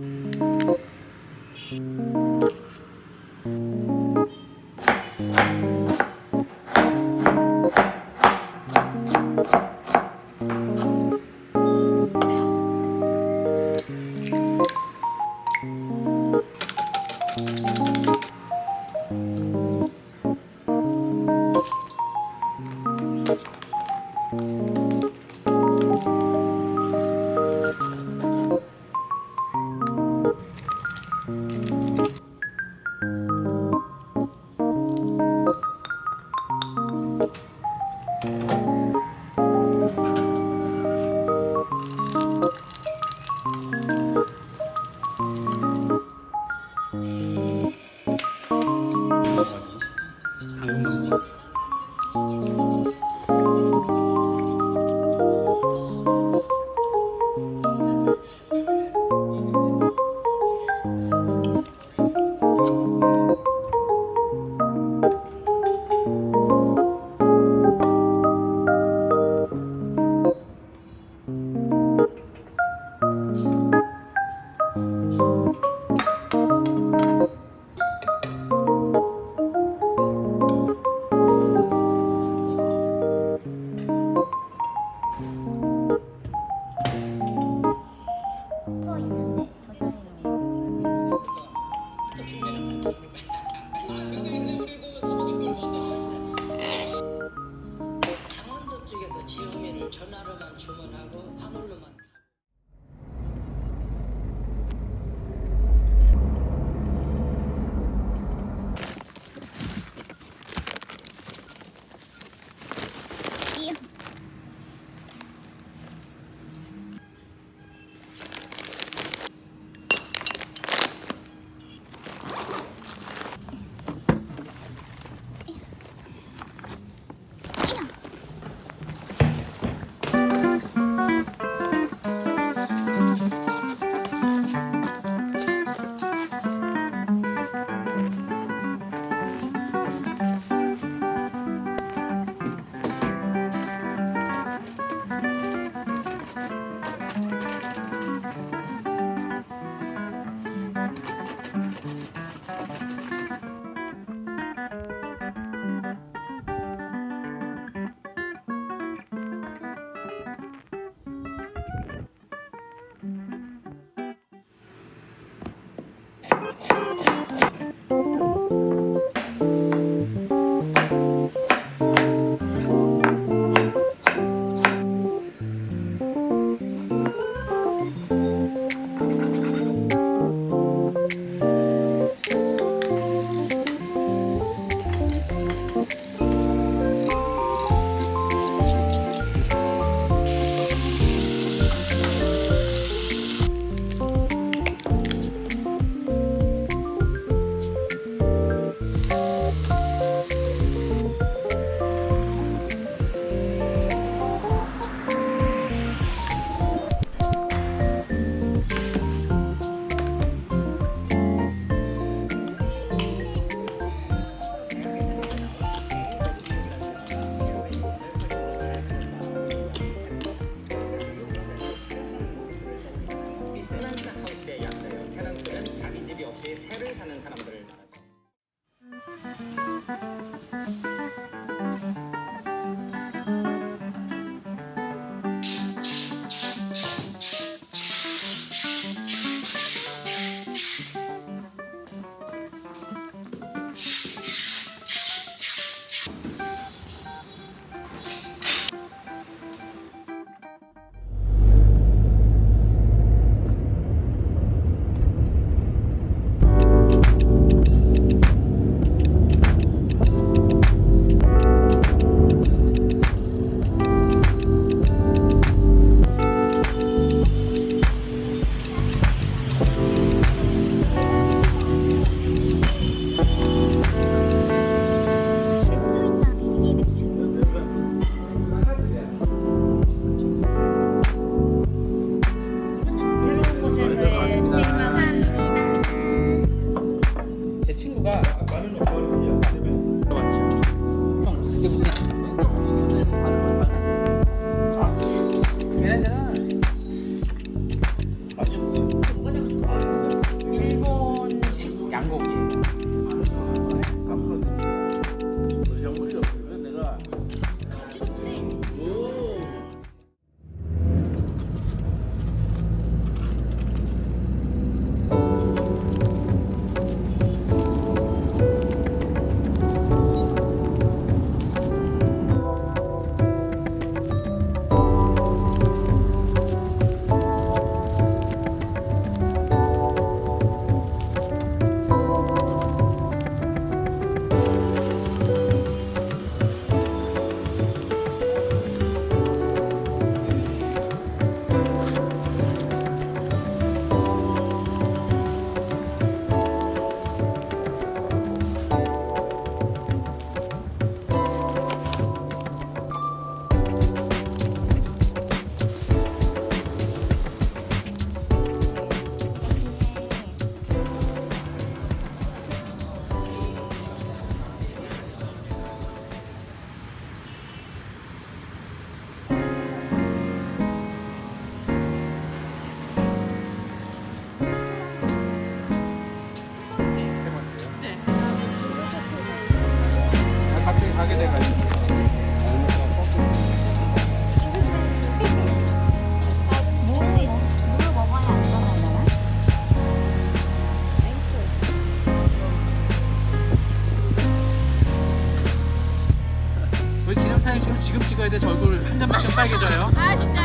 Mm-hmm. 음... 전화로만 주문하고 화물로만 사는 사람들 빨개져요. 아 진짜